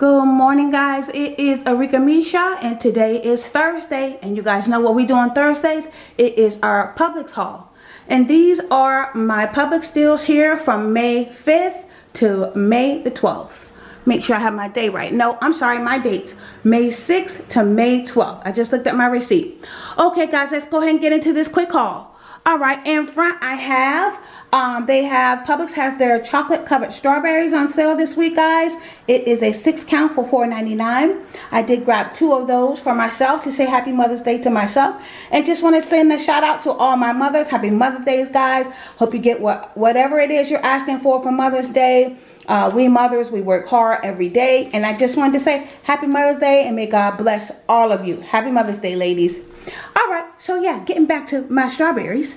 Good morning guys, it is Arika Misha and today is Thursday and you guys know what we do on Thursdays? It is our Publix haul. And these are my Publix deals here from May 5th to May the 12th. Make sure I have my day right. No, I'm sorry, my dates. May 6th to May 12th. I just looked at my receipt. Okay guys, let's go ahead and get into this quick haul. All right, in front I have, um, they have, Publix has their chocolate covered strawberries on sale this week, guys. It is a six count for $4.99. I did grab two of those for myself to say Happy Mother's Day to myself. And just want to send a shout out to all my mothers. Happy Mother's Day, guys. Hope you get what whatever it is you're asking for for Mother's Day. Uh, we mothers, we work hard every day. And I just wanted to say Happy Mother's Day and may God bless all of you. Happy Mother's Day, ladies. All so yeah, getting back to my strawberries.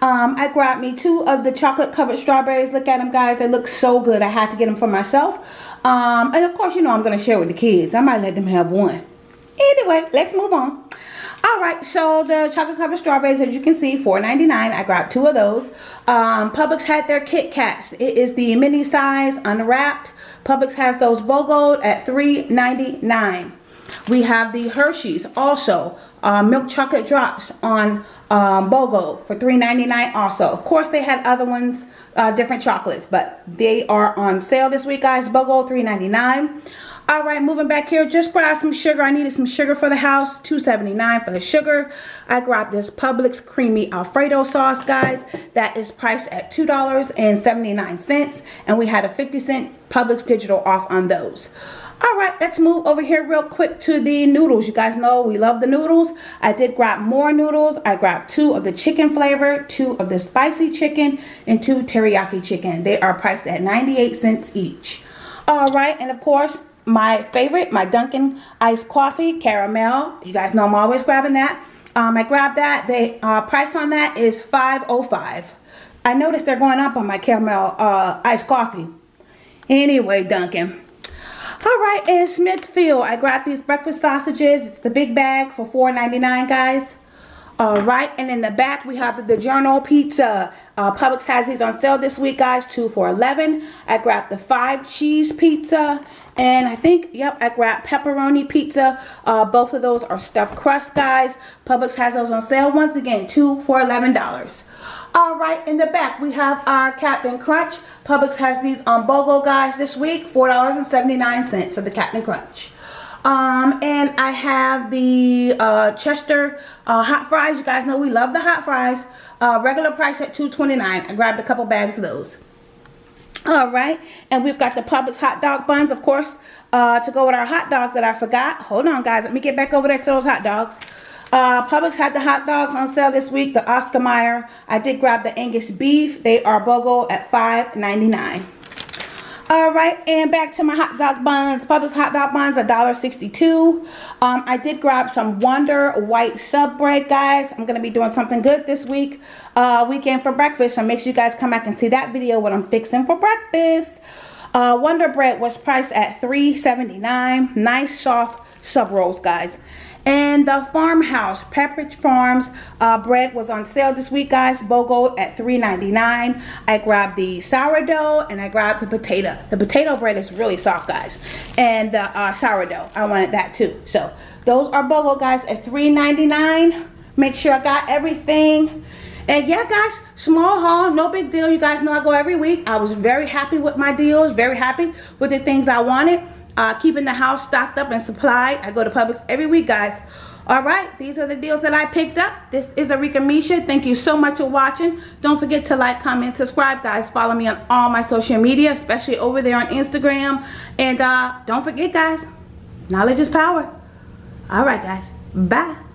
Um, I grabbed me two of the chocolate covered strawberries. Look at them, guys. They look so good. I had to get them for myself. Um, and of course, you know I'm going to share with the kids. I might let them have one. Anyway, let's move on. Alright, so the chocolate covered strawberries, as you can see, $4.99. I grabbed two of those. Um, Publix had their Kit Kats. It is the mini size, unwrapped. Publix has those BOGO'd at $3.99. We have the Hershey's also uh, milk chocolate drops on um, BOGO for $3.99 also. Of course, they had other ones, uh, different chocolates, but they are on sale this week, guys. BOGO $3.99. All right, moving back here, just grabbed some sugar. I needed some sugar for the house, $2.79 for the sugar. I grabbed this Publix Creamy Alfredo sauce, guys. That is priced at $2.79, and we had a 50 cent Publix digital off on those. All right, let's move over here real quick to the noodles. You guys know we love the noodles. I did grab more noodles. I grabbed two of the chicken flavor, two of the spicy chicken, and two teriyaki chicken. They are priced at 98 cents each. All right, and of course, my favorite, my Dunkin' iced coffee, caramel. You guys know I'm always grabbing that. Um, I grabbed that. The uh, price on that is 5.05. I noticed they're going up on my caramel uh, iced coffee. Anyway, Dunkin'. All right, in Smithfield, I grabbed these breakfast sausages. It's the big bag for $4.99, guys. All right, and in the back, we have the DiGiorno pizza. Uh, Publix has these on sale this week, guys, two for 11 I grabbed the five cheese pizza, and I think, yep, I grabbed pepperoni pizza. Uh, both of those are stuffed crust, guys. Publix has those on sale, once again, two for $11. All right, in the back, we have our Captain Crunch. Publix has these on BOGO, guys, this week, $4.79 for the Captain Crunch. Um, and I have the uh, Chester uh, hot fries. You guys know we love the hot fries. Uh, regular price at $2.29. I grabbed a couple bags of those. All right, and we've got the Publix hot dog buns, of course, uh, to go with our hot dogs that I forgot. Hold on, guys. Let me get back over there to those hot dogs. Uh, Publix had the hot dogs on sale this week, the Oscar Mayer. I did grab the Angus beef. They are BOGO at $5.99. All right, and back to my hot dog buns. Publix hot dog buns, $1.62. Um, I did grab some Wonder White sub bread, guys. I'm going to be doing something good this week, uh, weekend for breakfast. So make sure you guys come back and see that video, what I'm fixing for breakfast. Uh, Wonder Bread was priced at $3.79. Nice, soft sub rolls, guys. And the farmhouse, Pepperidge Farms uh, bread was on sale this week, guys. BOGO at $3.99. I grabbed the sourdough and I grabbed the potato. The potato bread is really soft, guys. And the uh, sourdough, I wanted that too. So those are BOGO, guys, at $3.99. Make sure I got everything. And yeah, guys, small haul, no big deal. You guys know I go every week. I was very happy with my deals, very happy with the things I wanted uh, keeping the house stocked up and supplied. I go to Publix every week, guys. All right, these are the deals that I picked up. This is Arika Misha. Thank you so much for watching. Don't forget to like, comment, subscribe, guys. Follow me on all my social media, especially over there on Instagram. And uh, don't forget, guys, knowledge is power. All right, guys. Bye.